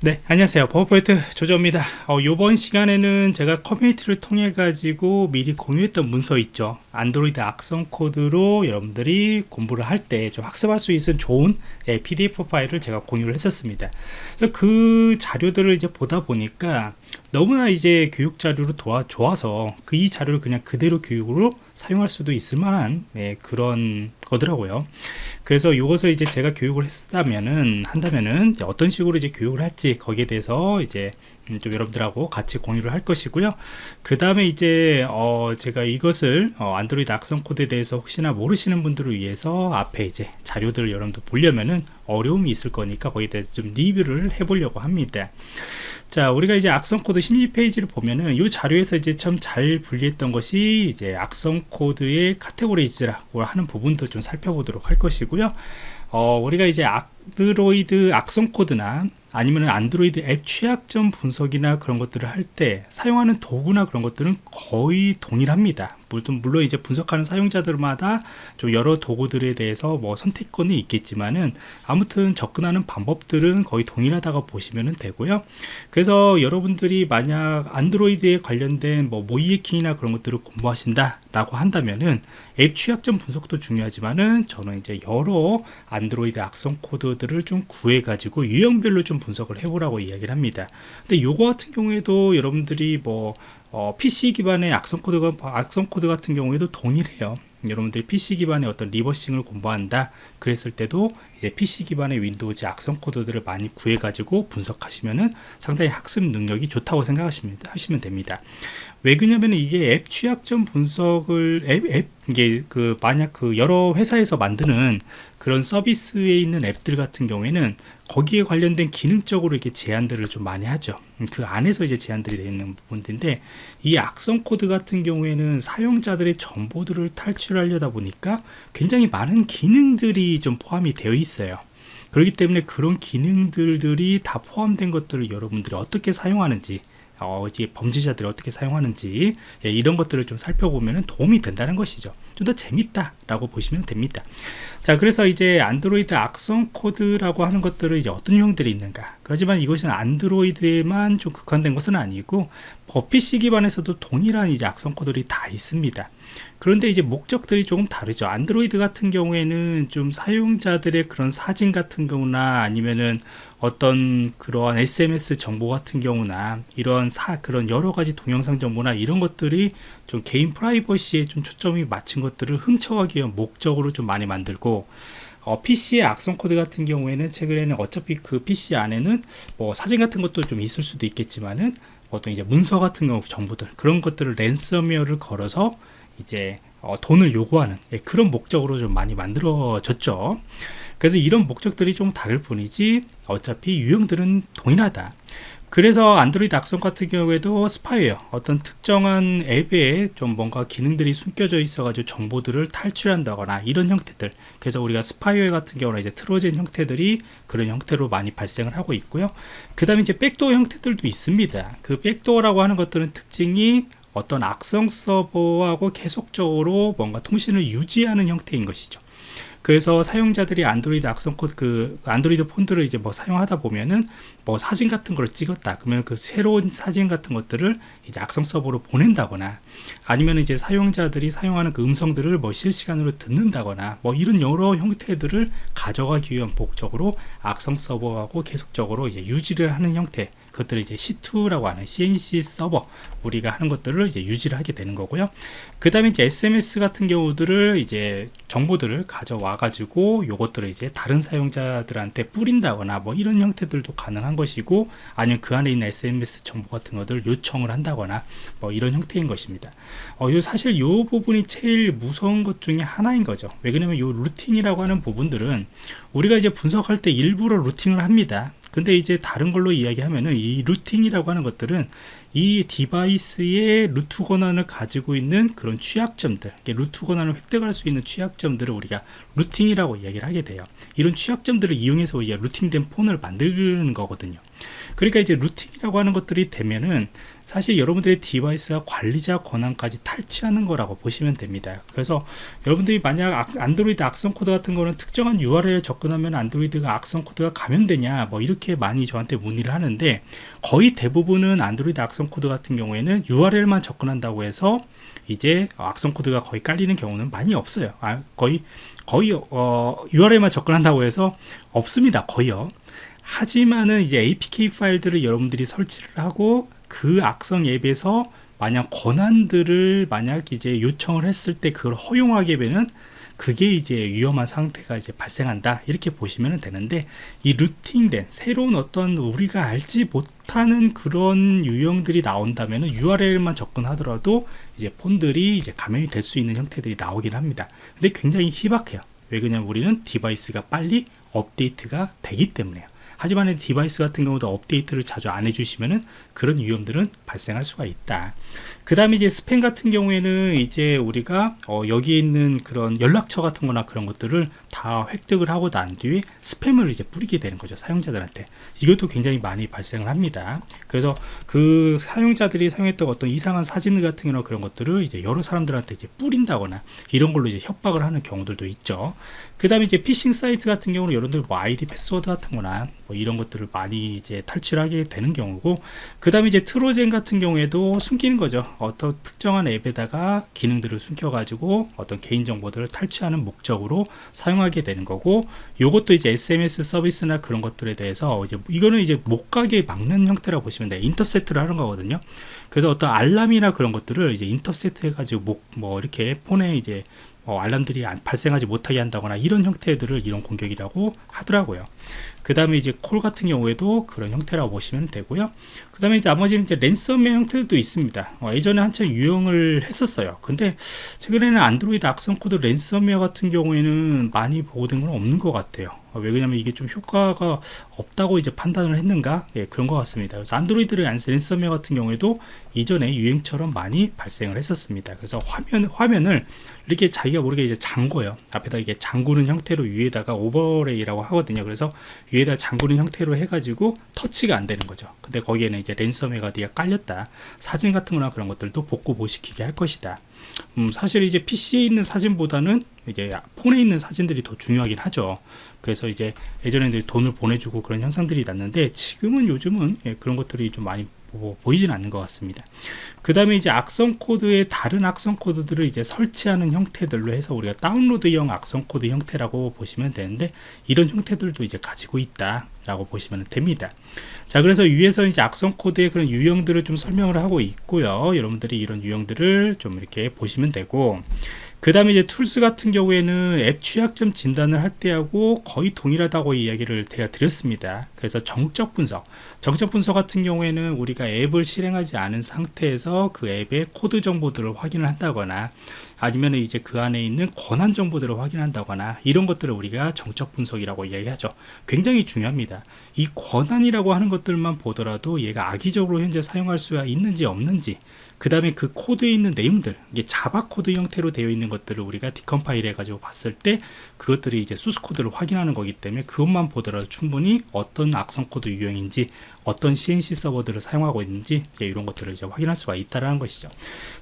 네 안녕하세요. 버퍼포인트 조조입니다. 어, 이번 시간에는 제가 커뮤니티를 통해 가지고 미리 공유했던 문서 있죠. 안드로이드 악성 코드로 여러분들이 공부를 할 때 좀 학습할 수 있는 좋은 예, pdf 파일을 제가 공유를 했었습니다. 그래서 그 자료들을 이제 보다 보니까 너무나 이제 교육 자료로 도와, 좋아서 그 이 자료를 그냥 그대로 교육으로 사용할 수도 있을 만한 네, 그런 거더라고요 그래서 이것을 이제 제가 교육을 했다면은 한다면은 어떤 식으로 이제 교육을 할지 거기에 대해서 이제 음, 좀 여러분들하고 같이 공유를 할 것이고요. 그 다음에 이제 어 제가 이것을 어 안드로이드 악성 코드에 대해서 혹시나 모르시는 분들을 위해서 앞에 이제 자료들을 여러분들 보려면은 어려움이 있을 거니까 거기에 대해서 좀 리뷰를 해보려고 합니다. 자 우리가 이제 악성 코드 심리 페이지를 보면은 이 자료에서 이제 참 잘 분리했던 것이 이제 악성 코드의 categories라고 하는 부분도 좀 살펴보도록 할 것이고요 어, 우리가 이제 안드로이드 악성 코드나 아니면 안드로이드 앱 취약점 분석이나 그런 것들을 할 때 사용하는 도구나 그런 것들은 거의 동일합니다 물론, 물론 이제 분석하는 사용자들마다 좀 여러 도구들에 대해서 뭐 선택권이 있겠지만은 아무튼 접근하는 방법들은 거의 동일하다고 보시면 되고요. 그래서 여러분들이 만약 안드로이드에 관련된 뭐 모이에킹이나 그런 것들을 공부하신다 라고 한다면은 앱 취약점 분석도 중요하지만은 저는 이제 여러 안드로이드 악성 코드들을 좀 구해 가지고 유형별로 좀 분석을 해보라고 이야기를 합니다. 근데 요거 같은 경우에도 여러분들이 뭐 어, PC 기반의 악성 코드가 악성 코드 같은 경우에도 동일해요. 여러분들이 PC 기반의 어떤 reversing을 공부한다 그랬을 때도 이제 PC 기반의 Windows 악성 코드들을 많이 구해 가지고 분석하시면은 상당히 학습 능력이 좋다고 생각하시면 하시면 됩니다 왜 그러냐면 이게 앱 취약점 분석을 앱, 앱 이게 그 만약 그 여러 회사에서 만드는 그런 서비스에 있는 앱들 같은 경우에는 거기에 관련된 기능적으로 이렇게 제한들을 좀 많이 하죠. 그 안에서 이제 제한들이 되어 있는 부분들인데 이 악성 코드 같은 경우에는 사용자들의 정보들을 탈취하려다 보니까 굉장히 많은 기능들이 좀 포함이 되어 있어요. 그렇기 때문에 그런 기능들이 다 포함된 것들을 여러분들이 어떻게 사용하는지 어, 이제 범죄자들이 어떻게 사용하는지 예, 이런 것들을 좀 살펴보면 도움이 된다는 것이죠. 좀 더 재밌다 라고 보시면 됩니다. 자 그래서 이제 안드로이드 악성 코드라고 하는 것들은 이제 어떤 유형들이 있는가. 그렇지만 이것은 안드로이드에만 좀 국한된 것은 아니고 PC 기반에서도 동일한 이제 악성 코드들이 다 있습니다 그런데 이제 목적들이 조금 다르죠. 안드로이드 같은 경우에는 좀 사용자들의 그런 사진 같은 경우나 아니면은 어떤 그러한 SMS 정보 같은 경우나 이런 사 그런 여러 가지 동영상 정보나 이런 것들이 좀 개인 프라이버시에 좀 초점이 맞춘 것들을 훔쳐가기 위한 목적으로 좀 많이 만들고 어, PC의 악성 코드 같은 경우에는 최근에는 어차피 그 PC 안에는 뭐 사진 같은 것도 좀 있을 수도 있겠지만은 어떤 이제 문서 같은 경우 정보들 그런 것들을 랜섬웨어를 걸어서 이제 어, 돈을 요구하는 예, 그런 목적으로 좀 많이 만들어졌죠. 그래서 이런 목적들이 좀 다를 뿐이지 어차피 유형들은 동일하다. 그래서 안드로이드 악성 같은 경우에도 스파이웨어 어떤 특정한 앱에 좀 뭔가 기능들이 숨겨져 있어 가지고 정보들을 탈취한다거나 이런 형태들. 그래서 우리가 스파이웨어 같은 경우는 이제 Trojan 형태들이 그런 형태로 많이 발생을 하고 있고요. 그 다음에 이제 backdoor 형태들도 있습니다. 그 backdoor라고 하는 것들은 특징이 어떤 악성 서버하고 계속적으로 뭔가 통신을 유지하는 형태인 것이죠. 그래서 사용자들이 안드로이드 악성 코드 그 안드로이드 폰들을 이제 뭐 사용하다 보면은 뭐 사진 같은 걸 찍었다. 그러면 그 새로운 사진 같은 것들을 이제 악성 서버로 보낸다거나 아니면 이제 사용자들이 사용하는 그 음성들을 뭐 실시간으로 듣는다거나 뭐 이런 여러 형태들을 가져가기 위한 목적으로 악성 서버하고 계속적으로 이제 유지를 하는 형태 그것들을 이제 C2라고 하는 C&C 서버 우리가 하는 것들을 이제 유지를 하게 되는 거고요. 그 다음에 이제 SMS 같은 경우들을 이제 정보들을 가져와 가지고 요것들을 이제 다른 사용자들한테 뿌린다거나 뭐 이런 형태들도 가능한 것이고 아니면 그 안에 있는 SMS 정보 같은 것들 요청을 한다거나 뭐 이런 형태인 것입니다. 어, 요 사실 요 부분이 제일 무서운 것 중에 하나인 거죠. 왜 그러냐면 요 루틴이라고 하는 부분들은 우리가 이제 분석할 때 일부러 루팅을 합니다. 근데 이제 다른 걸로 이야기하면은 이 루팅이라고 하는 것들은 이 device의 root 권한을 가지고 있는 그런 취약점들 root 권한을 획득할 수 있는 취약점들을 우리가 rooting이라고 이야기를 하게 돼요. 이런 취약점들을 이용해서 우리가 rooting된 폰을 만드는 거거든요. 그러니까 이제 rooting이라고 하는 것들이 되면은 사실 여러분들의 device가 관리자 권한까지 탈취하는 거라고 보시면 됩니다. 그래서 여러분들이 만약 안드로이드 악성 코드 같은 거는 특정한 URL에 접근하면 안드로이드가 악성 코드가 감염되냐 뭐 이렇게 많이 저한테 문의를 하는데 거의 대부분은 안드로이드 악성 코드 같은 경우에는 URL만 접근한다고 해서 이제 악성 코드가 거의 깔리는 경우는 많이 없어요. 아, 거의 거의 어, URL만 접근한다고 해서 없습니다. 거의요. 하지만은 이제 APK 파일들을 여러분들이 설치를 하고 그 악성 앱에서 만약 권한들을 만약 이제 요청을 했을 때 그걸 허용하게 되면 그게 이제 위험한 상태가 이제 발생한다. 이렇게 보시면 되는데 이 rooting된 새로운 어떤 우리가 알지 못하는 그런 유형들이 나온다면 URL만 접근하더라도 이제 폰들이 이제 감염이 될 수 있는 형태들이 나오긴 합니다. 근데 굉장히 희박해요. 왜 그러냐면 우리는 device가 빨리 업데이트가 되기 때문에요 하지만 device 같은 경우도 업데이트를 자주 안 해주시면은 그런 위험들은 발생할 수가 있다. 그 다음에 이제 스팸 같은 경우에는 이제 우리가 어 여기에 있는 그런 연락처 같은 거나 그런 것들을 다 획득을 하고 난 뒤에 스팸을 이제 뿌리게 되는 거죠 사용자들한테. 이것도 굉장히 많이 발생을 합니다. 그래서 그 사용자들이 사용했던 어떤 이상한 사진 같은 거나 그런 것들을 이제 여러 사람들한테 이제 뿌린다거나 이런 걸로 이제 협박을 하는 경우들도 있죠. 그 다음에 이제 피싱 사이트 같은 경우는 여러분들 뭐 아이디 패스워드 같은 거나 뭐 이런 것들을 많이 이제 탈취하게 되는 경우고 그 다음에 이제 Trojan 같은 경우에도 숨기는 거죠 어떤 특정한 앱에다가 기능들을 숨겨 가지고 어떤 개인정보들을 탈취하는 목적으로 사용하게 되는 거고 요것도 이제 SMS 서비스나 그런 것들에 대해서 이제 이거는 이제 못 가게 막는 형태라고 보시면 돼요 인터셉트를 하는 거거든요 그래서 어떤 알람이나 그런 것들을 이제 인터셉트 해가지고 뭐, 뭐 이렇게 폰에 이제 어, 알람들이 발생하지 못하게 한다거나 이런 형태들을 이런 공격이라고 하더라고요. 그 다음에 이제 콜 같은 경우에도 그런 형태라고 보시면 되고요. 그 다음에 이제 나머지 이제 랜섬웨어 형태들도 있습니다. 어, 예전에 한참 유형을 했었어요. 근데 최근에는 안드로이드 악성 코드 랜섬웨어 같은 경우에는 많이 보고된 건 없는 것 같아요. 어, 왜 그러냐면 이게 좀 효과가 없다고 이제 판단을 했는가 예, 그런 것 같습니다 그래서 안드로이드의 랜섬웨어 같은 경우에도 이전에 유행처럼 많이 발생을 했었습니다 그래서 화면 화면을 이렇게 자기가 모르게 이제 잠궈요 앞에다 이게 잠그는 형태로 위에다가 overlay라고 하거든요 그래서 위에다 잠그는 형태로 해가지고 터치가 안 되는 거죠. 근데 거기에는 이제 랜섬웨어가 뒤에 깔렸다. 사진 같은 거나 그런 것들도 복구 못 시키게 할 것이다. 음, 사실 이제 PC에 있는 사진보다는 이제 폰에 있는 사진들이 더 중요하긴 하죠. 그래서 이제 예전에 이제 돈을 보내주고 그런 현상들이 났는데 지금은 요즘은 예, 그런 것들이 좀 많이 보이지는 않는 것 같습니다. 그 다음에 이제 악성 코드의 다른 악성 코드들을 이제 설치하는 형태들로 해서 우리가 다운로드형 악성 코드 형태라고 보시면 되는데 이런 형태들도 이제 가지고 있다 라고 보시면 됩니다 자 그래서 위에서 이제 악성 코드의 그런 유형들을 좀 설명을 하고 있고요 여러분들이 이런 유형들을 좀 이렇게 보시면 되고 그 다음에 이제 tools 같은 경우에는 앱 취약점 진단을 할 때하고 거의 동일하다고 이야기를 제가 드렸습니다. 그래서 정적 분석. 정적 분석 같은 경우에는 우리가 앱을 실행하지 않은 상태에서 그 앱의 코드 정보들을 확인을 한다거나 아니면 이제 그 안에 있는 권한 정보들을 확인한다거나 이런 것들을 우리가 정적 분석이라고 이야기하죠. 굉장히 중요합니다. 이 권한이라고 하는 것들만 보더라도 얘가 악의적으로 현재 사용할 수가 있는지 없는지 그 다음에 그 코드에 있는 내용들 이게 자바 코드 형태로 되어 있는 것들을 우리가 decompile 해가지고 봤을 때 그것들이 이제 소스 코드를 확인하는 거기 때문에 그것만 보더라도 충분히 어떤 악성 코드 유형인지 어떤 C&C 서버들을 사용하고 있는지 이런 것들을 이제 확인할 수가 있다는 것이죠.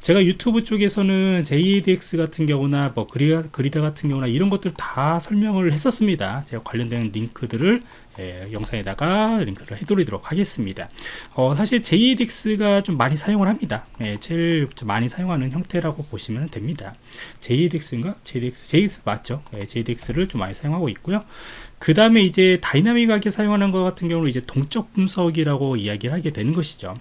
제가 유튜브 쪽에서는 JADX 같은 경우나 뭐 그리다, 그리다 같은 경우나 이런 것들 다 설명을 했었습니다. 제가 관련된 링크들을 예, 영상에다가 링크를 해드리도록 하겠습니다. 어, 사실 JADX가 좀 많이 사용을 합니다. 예, 제일 많이 사용하는 형태라고 보시면 됩니다. JADX인가? JADX, JADX 맞죠? 예, JADX를 좀 많이 사용하고 있고요. 그 다음에 이제 다이나믹하게 사용하는 것 같은 경우는 이제 동적 분석이라고 이야기를 하게 되는 것이죠.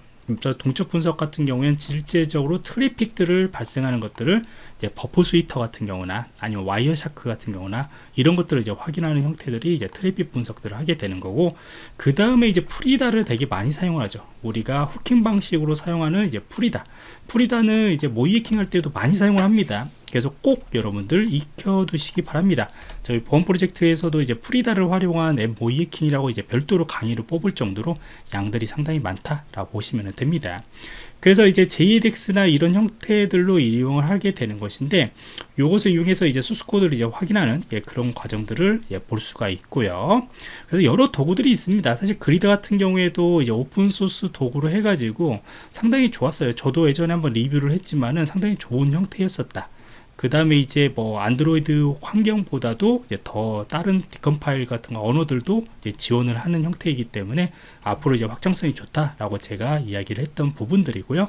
동적 분석 같은 경우에는 실제적으로 트래픽들을 발생하는 것들을 이제 Burp Suite 같은 경우나 아니면 Wireshark 같은 경우나 이런 것들을 이제 확인하는 형태들이 이제 트래픽 분석들을 하게 되는 거고 그 다음에 이제 Frida를 되게 많이 사용하죠. 우리가 hooking 방식으로 사용하는 이제 Frida. Frida는 이제 모의해킹 할 때도 많이 사용을 합니다. 그래서 꼭 여러분들 익혀 두시기 바랍니다. 저희 보안 프로젝트에서도 이제 Frida를 활용한 앱 모의해킹이라고 이제 별도로 강의를 뽑을 정도로 양들이 상당히 많다라고 보시면 됩니다 그래서 이제 JADX나 이런 형태들로 이용을 하게 되는 것인데 요것을 이용해서 이제 소스 코드를 이제 확인하는 예, 그런 과정들을 예, 볼 수가 있고요. 그래서 여러 도구들이 있습니다. 사실 그리드 같은 경우에도 이제 오픈 소스 도구로 해가지고 상당히 좋았어요. 저도 예전에 한번 리뷰를 했지만은 상당히 좋은 형태였었다. 그 다음에 이제 뭐 안드로이드 환경보다도 이제 더 다른 decompile 같은 거 언어들도 지원을 하는 형태이기 때문에 앞으로 이제 확장성이 좋다라고 제가 이야기를 했던 부분들이고요.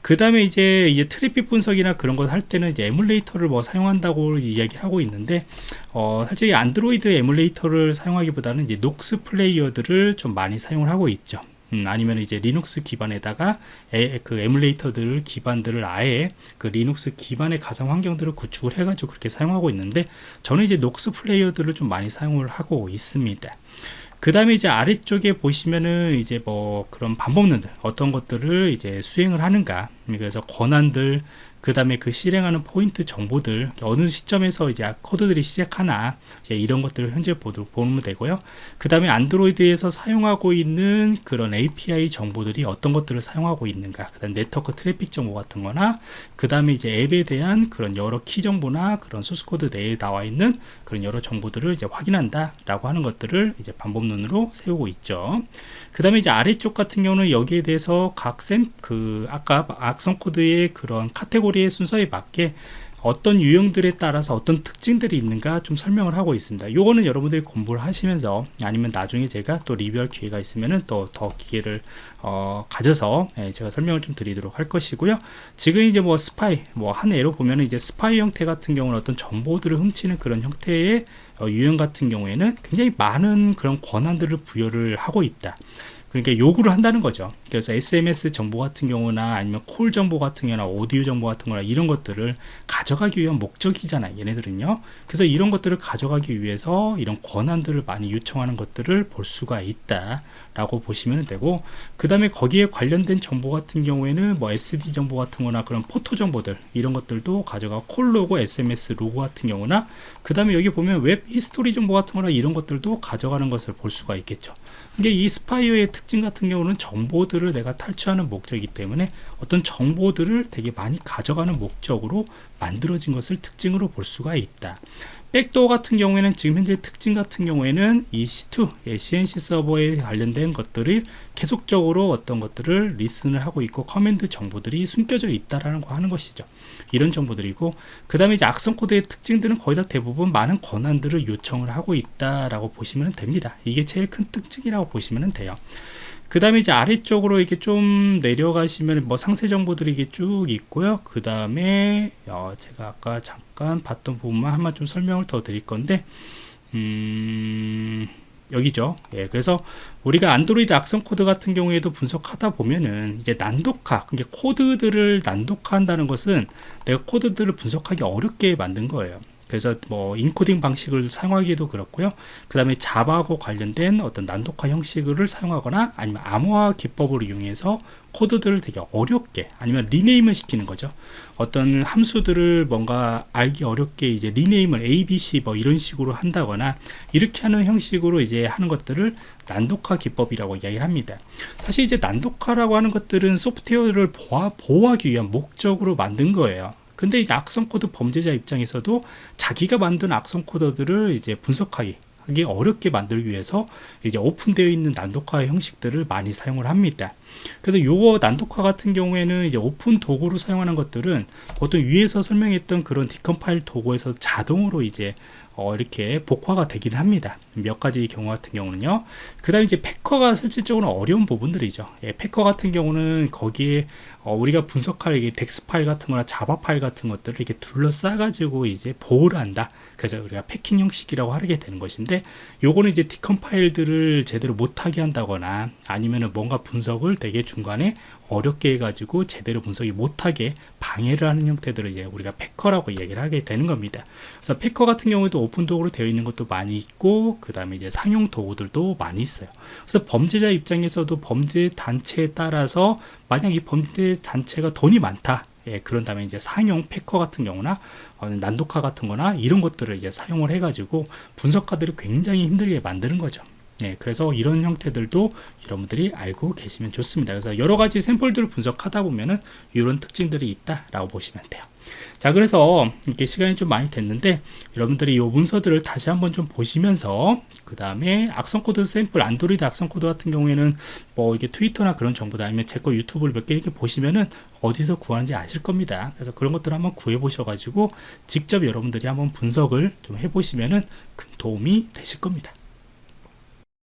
그 다음에 이제 이제 트래픽 분석이나 그런 걸 할 때는 이제 에뮬레이터를 뭐 사용한다고 이야기하고 있는데 어, 사실 안드로이드 에뮬레이터를 사용하기보다는 이제 Nox Player들을 좀 많이 사용을 하고 있죠. 음, 아니면 이제 리눅스 기반에다가 에, 그 에뮬레이터들 기반들을 아예 그 리눅스 기반의 가상 환경들을 구축을 해가지고 그렇게 사용하고 있는데 저는 이제 Nox Player들을 좀 많이 사용을 하고 있습니다. 그 다음에 이제 아래쪽에 보시면은 이제 뭐 그런 방법론들 어떤 것들을 이제 수행을 하는가 그래서 권한들 그 다음에 그 실행하는 포인트 정보들 어느 시점에서 이제 코드들이 시작하나 이런 것들을 현재 보면 되고요. 그 다음에 안드로이드에서 사용하고 있는 그런 API 정보들이 어떤 것들을 사용하고 있는가 그 다음 네트워크 트래픽 정보 같은 거나 그 다음에 이제 앱에 대한 그런 여러 키 정보나 그런 소스코드 내에 나와 있는 그런 여러 정보들을 이제 확인한다 라고 하는 것들을 이제 방법론으로 세우고 있죠. 그 다음에 이제 아래쪽 같은 경우는 여기에 대해서 각 샘 그 아까 악성 코드의 그런 카테고리 의 순서에 맞게 어떤 유형들에 따라서 어떤 특징들이 있는가 좀 설명을 하고 있습니다. 요거는 여러분들이 공부를 하시면서 아니면 나중에 제가 또 리뷰할 기회가 있으면은 또 더 기회를 어, 가져서 예, 제가 설명을 좀 드리도록 할 것이고요. 지금 이제 뭐 스파이 뭐 한 예로 보면은 이제 스파이 형태 같은 경우는 어떤 정보들을 훔치는 그런 형태의 어, 유형 같은 경우에는 굉장히 많은 그런 권한들을 부여를 하고 있다. 그러니까 요구를 한다는 거죠. 그래서 SMS 정보 같은 경우나 아니면 call 정보 같은 경우나 오디오 정보 같은 거나 이런 것들을 가져가기 위한 목적이잖아요. 얘네들은요. 그래서 이런 것들을 가져가기 위해서 이런 권한들을 많이 요청하는 것들을 볼 수가 있다. 라고 보시면 되고 그 다음에 거기에 관련된 정보 같은 경우에는 뭐 SD 정보 같은 거나 그런 photo 정보들 이런 것들도 가져가 call log SMS log 같은 경우나 그 다음에 여기 보면 web history 정보 같은 거나 이런 것들도 가져가는 것을 볼 수가 있겠죠 이게 이 스파이웨어의 특징 같은 경우는 정보들 을 내가 탈취하는 목적이기 때문에 어떤 정보들을 되게 많이 가져가는 목적으로 만들어진 것을 특징으로 볼 수가 있다 backdoor 같은 경우에는 지금 현재 특징 같은 경우에는 이 C2, 예, CNC 서버에 관련된 것들이 계속적으로 어떤 것들을 listen을 하고 있고 command 정보들이 숨겨져 있다라는 거 하는 것이죠. 이런 정보들이고 그 다음에 이제 악성 코드의 특징들은 거의 다 대부분 많은 권한들을 요청을 하고 있다라고 보시면 됩니다. 이게 제일 큰 특징이라고 보시면 돼요. 그 다음에 이제 아래쪽으로 이렇게 좀 내려가시면 뭐 상세 정보들이 이게 쭉 있고요. 그 다음에 어 제가 아까 잠깐 봤던 부분만 한번 좀 설명을 더 드릴 건데, 음, 여기죠. 예, 그래서 우리가 안드로이드 악성 코드 같은 경우에도 분석하다 보면은 이제 난독화, 그러니까 코드들을 난독화한다는 것은 내가 코드들을 분석하기 어렵게 만든 거예요. 그래서 뭐 인코딩 방식을 사용하기도 그렇고요. 그 다음에 자바하고 관련된 어떤 난독화 형식을 사용하거나 아니면 암호화 기법을 이용해서 코드들을 되게 어렵게 아니면 rename을 시키는 거죠. 어떤 함수들을 뭔가 알기 어렵게 이제 리네임을 A, B, C 뭐 이런 식으로 한다거나 이렇게 하는 형식으로 이제 하는 것들을 난독화 기법이라고 이야기를 합니다. 사실 이제 난독화라고 하는 것들은 소프트웨어를 보호하기 위한 목적으로 만든 거예요. 근데 이제 악성 코드 범죄자 입장에서도 자기가 만든 악성 코드들을 이제 분석하기 하기 어렵게 만들기 위해서 이제 오픈되어 있는 난독화 형식들을 많이 사용을 합니다. 그래서 요거 난독화 같은 경우에는 이제 오픈 도구로 사용하는 것들은 보통 위에서 설명했던 그런 decompile 도구에서 자동으로 이제 어, 이렇게 복호화가 되긴 합니다. 몇 가지 경우 같은 경우는요. 그 다음에 이제 패커가 실질적으로 어려운 부분들이죠. 예, packer 같은 경우는 거기에 어, 우리가 분석할 이게 DEX 파일 같은 거나 자바 파일 같은 것들을 이렇게 둘러싸 가지고 이제 보호를 한다. 그래서 우리가 packing 형식이라고 하게 되는 것인데 요거는 이제 decompile들을 제대로 못하게 한다거나 아니면은 뭔가 분석을 되게 중간에 어렵게 해가지고 제대로 분석이 못하게 방해를 하는 형태들을 이제 우리가 packer라고 얘기를 하게 되는 겁니다. 그래서 packer 같은 경우에도 오픈 도구로 되어 있는 것도 많이 있고 그 다음에 이제 상용 도구들도 많이 있어요. 그래서 범죄자 입장에서도 범죄 단체에 따라서 만약 이 범죄 단체가 돈이 많다. 예, 그런 다음에 이제 상용 packer 같은 경우나 어, 난독화 같은 거나 이런 것들을 이제 사용을 해가지고 분석가들이 굉장히 힘들게 만드는 거죠. 네, 그래서 이런 형태들도 여러분들이 알고 계시면 좋습니다. 그래서 여러 가지 샘플들을 분석하다 보면은 이런 특징들이 있다라고 보시면 돼요. 자, 그래서 이렇게 시간이 좀 많이 됐는데 여러분들이 이 문서들을 다시 한번 좀 보시면서 그 다음에 악성 코드 샘플 안드로이드 악성 코드 같은 경우에는 뭐 이게 트위터나 그런 정보다 아니면 제 거 유튜브를 몇 개 이렇게 보시면은 어디서 구하는지 아실 겁니다. 그래서 그런 것들을 한번 구해 보셔가지고 직접 여러분들이 한번 분석을 좀 해보시면은 큰 도움이 되실 겁니다.